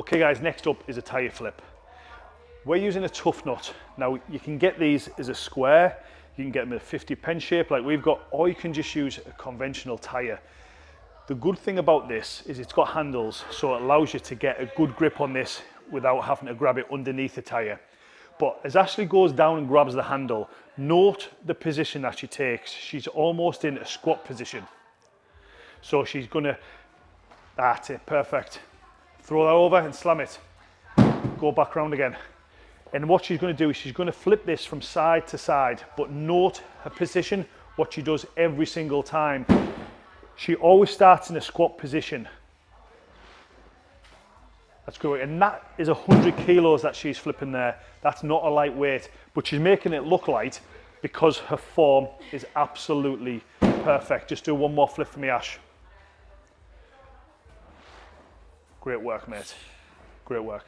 Okay guys, next up is a tyre flip. We're using a tough nut. Now you can get these as a square, you can get them in a 50 pen shape like we've got, or you can just use a conventional tyre. The good thing about this is it's got handles, so it allows you to get a good grip on this without having to grab it underneath the tyre. But as Ashley goes down and grabs the handle, note the position that she takes. She's almost in a squat position. So she's gonna, that's it, perfect. Throw that over and slam it. Go back round again. And what she's gonna do is she's gonna flip this from side to side, but note her position, what she does every single time. She always starts in a squat position. That's great. And that is 100 kilos that she's flipping there. That's not a lightweight, but she's making it look light because her form is absolutely perfect. Just do one more flip for me, Ash. Great work, mate. Great work.